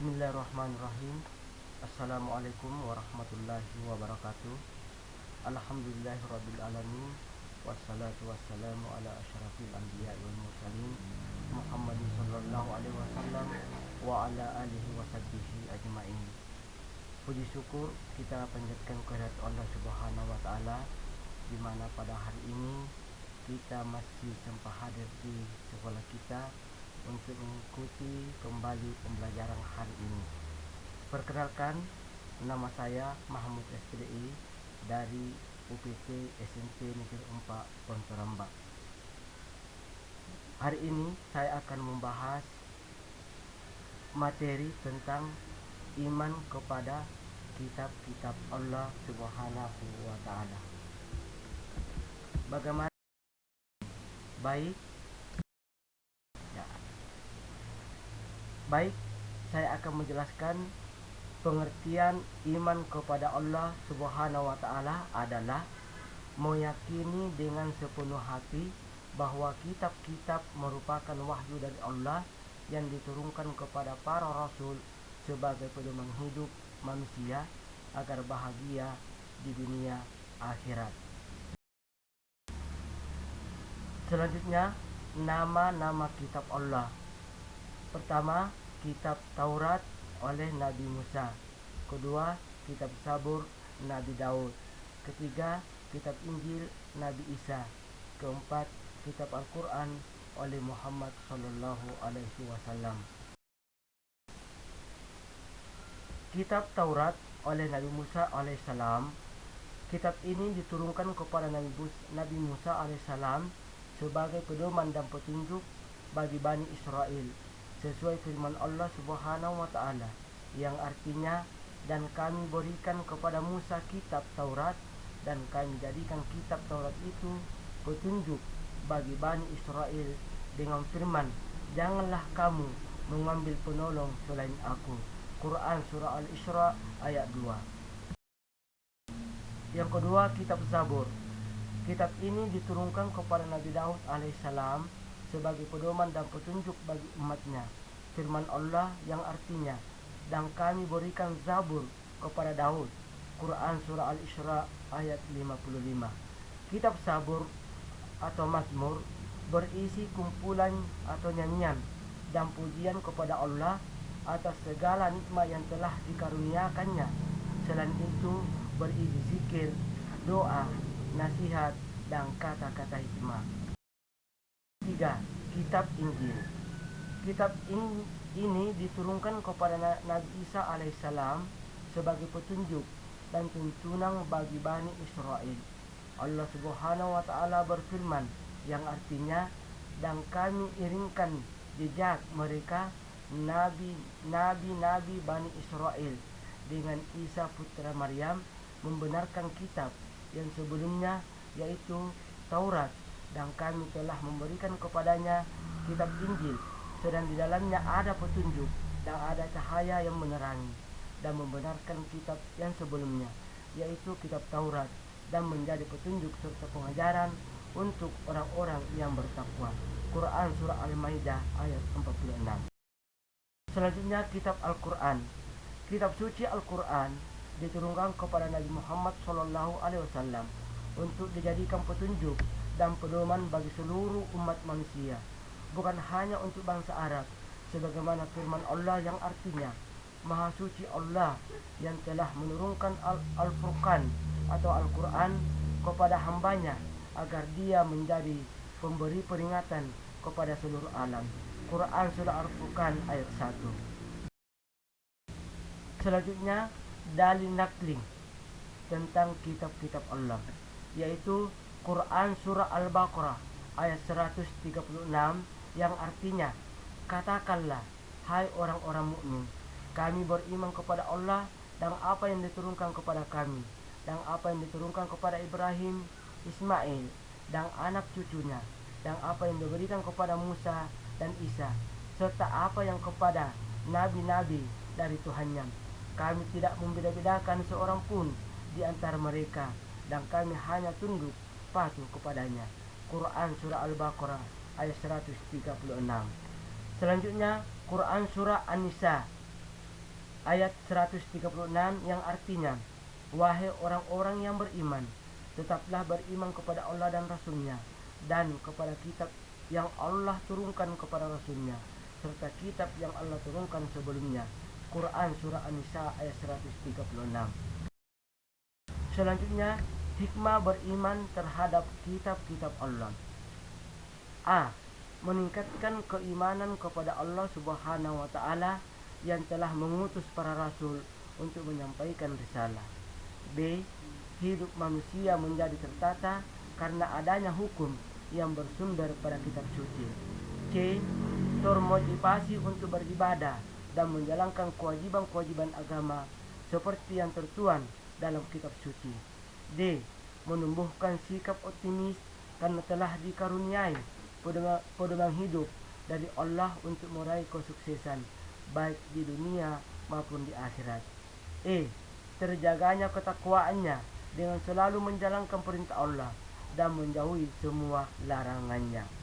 Bismillahirrahmanirrahim. Assalamualaikum warahmatullahi wabarakatuh. Alhamdulillahirrabbilalamin Wassalatu wassalamu ala ashrafil anbiya wal mursalin Muhammadin sallallahu alaihi wasallam Wa ala alihi wa sahbihi ajma'in. Puji syukur kita panjatkan kehadirat Allah subhanahu wa ta'ala di mana pada hari ini kita masih sempat hadir di sekolah kita untuk mengikuti kembali pembelajaran hari ini. Perkenalkan, nama saya Mahmud SPDI dari UPT SMP Negeri 4 Pontorambak. Hari ini saya akan membahas materi tentang iman kepada kitab-kitab Allah Subhanahu wa taala. Bagaimana baik Baik, saya akan menjelaskan pengertian iman kepada Allah Subhanahu wa taala adalah meyakini dengan sepenuh hati bahawa kitab-kitab merupakan wahyu dari Allah yang diturunkan kepada para rasul sebagai pedoman hidup manusia agar bahagia di dunia akhirat. Selanjutnya, nama-nama kitab Allah. Pertama, kitab Taurat oleh Nabi Musa. Kedua, kitab Sabur Nabi Daud. Ketiga, kitab Injil Nabi Isa. Keempat, kitab Al-Quran oleh Muhammad sallallahu alaihi wasallam. Kitab Taurat oleh Nabi Musa alaihissalam. Kitab ini diturunkan kepada Nabi Musa alaihissalam sebagai pedoman dan petunjuk bagi Bani Israel sesuai firman Allah Subhanahu wa taala yang artinya dan kami berikan kepada Musa kitab Taurat dan kami jadikan kitab Taurat itu petunjuk bagi Bani Israel dengan firman janganlah kamu mengambil penolong selain aku Quran surah Al-Isra ayat 2 Yang kedua kitab Zabur. Kitab ini diturunkan kepada Nabi Daud alaihissalam sebagai pedoman dan petunjuk bagi umatnya. Firman Allah yang artinya, dan kami berikan Zabur kepada Daud. Quran Surah Al-Isra ayat 55. Kitab Zabur atau Mazmur berisi kumpulan atau nyanyian dan pujian kepada Allah atas segala nikmat yang telah dikaruniakannya. Selain itu berisi zikir, doa, nasihat dan kata-kata hikmah. 3. Kitab Injil Kitab in, ini diturunkan kepada Nabi Isa alaihissalam sebagai petunjuk dan tuntunan bagi Bani Israel. Allah subhanahu wa ta'ala berfirman yang artinya dan kami iringkan jejak mereka Nabi-Nabi Bani Israel dengan Isa putra Maryam membenarkan kitab yang sebelumnya yaitu Taurat dan kami telah memberikan kepadanya kitab Injil sedang di dalamnya ada petunjuk dan ada cahaya yang menerangi dan membenarkan kitab yang sebelumnya yaitu kitab Taurat dan menjadi petunjuk serta pengajaran untuk orang-orang yang bertakwa. Quran surah Al-Maidah ayat 46. Selanjutnya kitab Al-Quran. Kitab suci Al-Quran diturunkan kepada Nabi Muhammad wasallam untuk dijadikan petunjuk dan pedoman bagi seluruh umat manusia bukan hanya untuk bangsa Arab sebagaimana firman Allah yang artinya Maha suci Allah yang telah menurunkan Al-Furqan atau Al-Quran kepada hambanya agar dia menjadi pemberi peringatan kepada seluruh alam. Quran Surah Al-Furqan ayat 1. Selanjutnya, dalil nakling tentang kitab-kitab Allah, yaitu Quran Surah Al-Baqarah ayat 136 yang artinya Katakanlah, hai orang-orang mukmin, kami beriman kepada Allah dan apa yang diturunkan kepada kami dan apa yang diturunkan kepada Ibrahim, Ismail dan anak cucunya dan apa yang diberikan kepada Musa dan Isa serta apa yang kepada nabi-nabi dari Tuhannya. Kami tidak membeda-bedakan seorang pun di antara mereka dan kami hanya tunduk patuh kepadanya. Quran Surah Al-Baqarah ayat 136. Selanjutnya Quran Surah An-Nisa ayat 136 yang artinya Wahai orang-orang yang beriman tetaplah beriman kepada Allah dan Rasulnya dan kepada kitab yang Allah turunkan kepada Rasulnya serta kitab yang Allah turunkan sebelumnya Quran Surah An-Nisa ayat 136 Selanjutnya hikmah beriman terhadap kitab-kitab Allah A. Meningkatkan keimanan kepada Allah subhanahu wa ta'ala yang telah mengutus para rasul untuk menyampaikan risalah B. Hidup manusia menjadi tertata karena adanya hukum yang bersumber pada kitab suci. C. Termotivasi untuk beribadah dan menjalankan kewajiban-kewajiban agama seperti yang tertuan dalam kitab suci. D. Menumbuhkan sikap optimis karena telah dikaruniai pedoman hidup dari Allah untuk meraih kesuksesan baik di dunia maupun di akhirat. E. Terjaganya ketakwaannya dengan selalu menjalankan perintah Allah dan menjauhi semua larangannya.